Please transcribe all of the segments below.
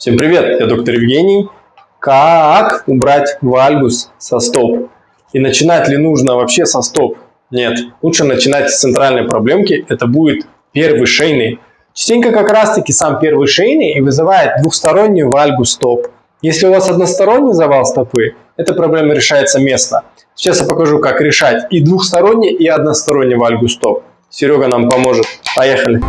Всем привет, я доктор Евгений. Как убрать вальгус со стоп? И начинать ли нужно вообще со стоп? Нет, лучше начинать с центральной проблемки, это будет первый шейный. Частенько как раз таки сам первый шейный и вызывает двухсторонний вальгус стоп. Если у вас односторонний завал стопы, эта проблема решается местно. Сейчас я покажу, как решать и двухсторонний, и односторонний вальгус стоп. Серега нам поможет. Поехали!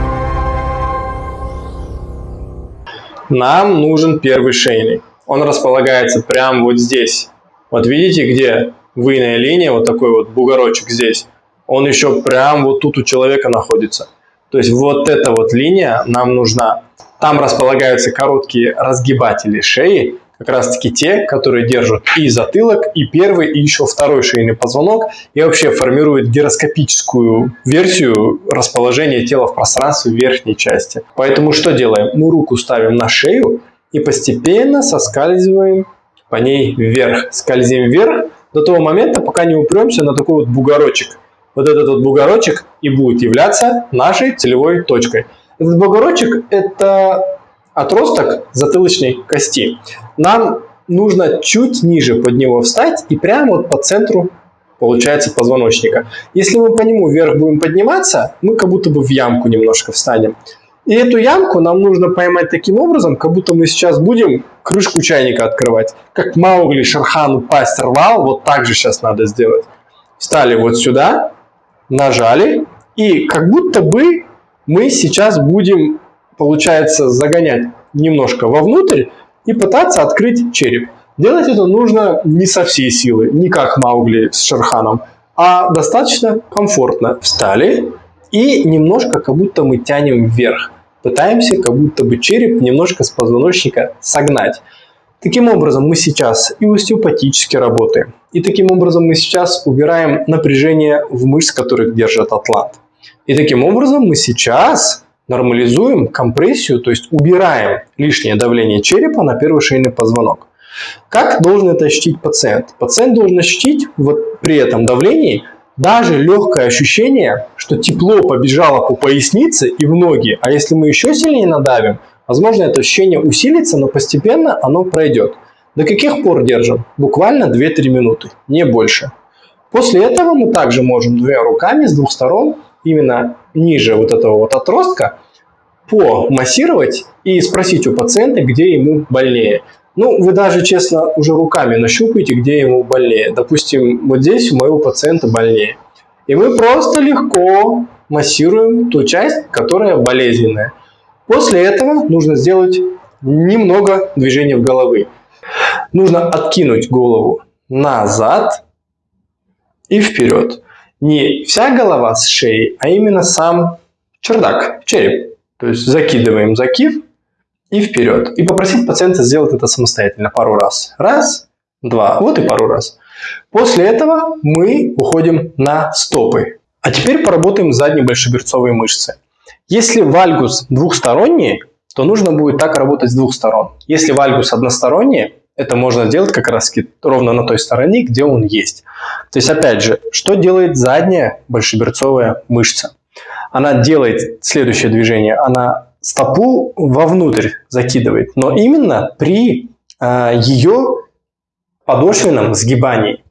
Нам нужен первый шейный. Он располагается прямо вот здесь. Вот видите, где выйная линия, вот такой вот бугорочек здесь. Он еще прям вот тут у человека находится. То есть вот эта вот линия нам нужна. Там располагаются короткие разгибатели шеи, как раз таки те, которые держат и затылок, и первый, и еще второй шейный позвонок, и вообще формируют гироскопическую версию расположения тела в пространстве верхней части. Поэтому что делаем? Мы руку ставим на шею и постепенно соскальзываем по ней вверх. Скользим вверх до того момента, пока не упремся на такой вот бугорочек. Вот этот вот бугорочек и будет являться нашей целевой точкой. Этот бугорочек – это отросток затылочной кости. Нам нужно чуть ниже под него встать и прямо вот по центру получается позвоночника. Если мы по нему вверх будем подниматься, мы как будто бы в ямку немножко встанем. И эту ямку нам нужно поймать таким образом, как будто мы сейчас будем крышку чайника открывать. Как Маугли Шархану пасть рвал, вот так же сейчас надо сделать. Встали вот сюда, нажали, и как будто бы мы сейчас будем получается загонять немножко вовнутрь и пытаться открыть череп. Делать это нужно не со всей силы, не как Маугли с Шерханом, а достаточно комфортно. Встали и немножко как будто мы тянем вверх. Пытаемся как будто бы череп немножко с позвоночника согнать. Таким образом мы сейчас и остеопатически работаем. И таким образом мы сейчас убираем напряжение в мышц, которых держит атлант. И таким образом мы сейчас нормализуем компрессию, то есть убираем лишнее давление черепа на первый шейный позвонок. Как должен это ощутить пациент? Пациент должен ощутить вот при этом давлении даже легкое ощущение, что тепло побежало по пояснице и в ноги, а если мы еще сильнее надавим, возможно это ощущение усилится, но постепенно оно пройдет. До каких пор держим? Буквально 2-3 минуты, не больше. После этого мы также можем двумя руками с двух сторон именно ниже вот этого вот отростка помассировать и спросить у пациента, где ему больнее. Ну, вы даже, честно, уже руками нащупаете, где ему больнее. Допустим, вот здесь у моего пациента больнее. И мы просто легко массируем ту часть, которая болезненная. После этого нужно сделать немного движения в головы. Нужно откинуть голову назад и вперед не вся голова с шеей, а именно сам чердак, череп. То есть закидываем закив и вперед. И попросить пациента сделать это самостоятельно пару раз. Раз, два, вот и пару раз. После этого мы уходим на стопы. А теперь поработаем задней большеберцовой мышцы. Если вальгус двухсторонний, то нужно будет так работать с двух сторон. Если вальгус односторонний, это можно сделать как раз ровно на той стороне, где он есть. То есть, опять же, что делает задняя большеберцовая мышца? Она делает следующее движение. Она стопу вовнутрь закидывает, но именно при э, ее подошвенном сгибании.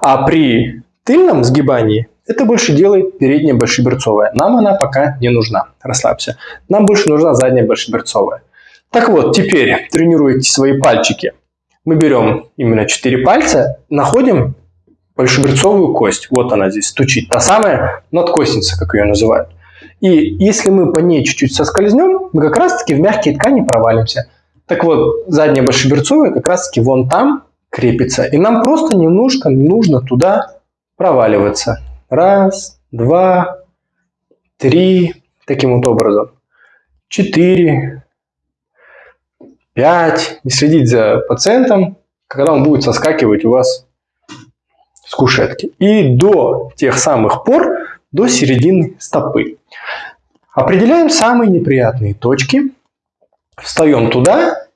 А при тыльном сгибании это больше делает передняя большеберцовая. Нам она пока не нужна. Расслабься. Нам больше нужна задняя большеберцовая. Так вот, теперь тренируйте свои пальчики мы берем именно 4 пальца, находим большеберцовую кость. Вот она здесь стучит. Та самая надкостница, как ее называют. И если мы по ней чуть-чуть соскользнем, мы как раз-таки в мягкие ткани провалимся. Так вот, задняя большеберцовая как раз-таки вон там крепится. И нам просто немножко нужно туда проваливаться. Раз, два, три. Таким вот образом. Четыре, 5, не следить за пациентом, когда он будет соскакивать у вас с кушетки. И до тех самых пор, до середины стопы. Определяем самые неприятные точки, встаем туда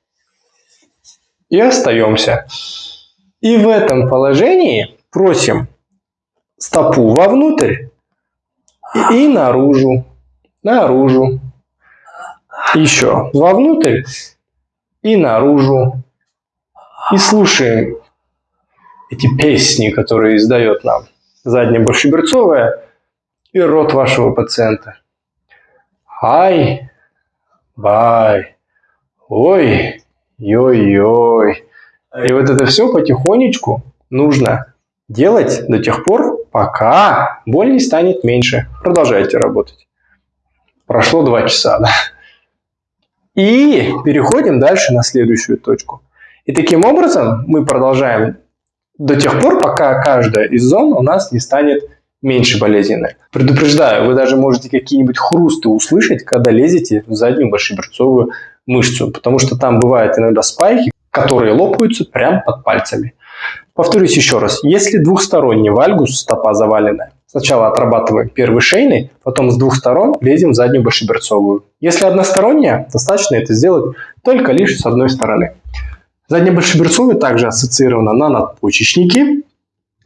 и остаемся. И в этом положении просим стопу вовнутрь и наружу, наружу, еще вовнутрь и наружу. И слушаем эти песни, которые издает нам задняя большеберцовая и рот вашего пациента. Ай, бай, ой, йой-йой. И вот это все потихонечку нужно делать до тех пор, пока боль не станет меньше. Продолжайте работать. Прошло два часа, да? И переходим дальше на следующую точку. И таким образом мы продолжаем до тех пор, пока каждая из зон у нас не станет меньше болезненной. Предупреждаю, вы даже можете какие-нибудь хрусты услышать, когда лезете в заднюю большеберцовую мышцу, потому что там бывают иногда спайки, которые лопаются прямо под пальцами. Повторюсь еще раз, если двухсторонний вальгус, стопа заваленная, сначала отрабатываем первый шейный, потом с двух сторон лезем в заднюю большеберцовую. Если односторонняя, достаточно это сделать только лишь с одной стороны. Задняя большеберцовая также ассоциирована на надпочечнике,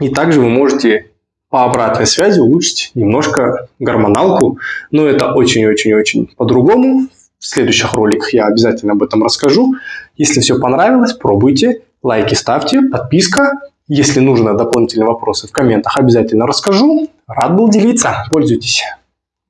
и также вы можете по обратной связи улучшить немножко гормоналку, но это очень-очень-очень по-другому. В следующих роликах я обязательно об этом расскажу. Если все понравилось, пробуйте, лайки ставьте, подписка. Если нужно дополнительные вопросы в комментах, обязательно расскажу. Рад был делиться. Пользуйтесь.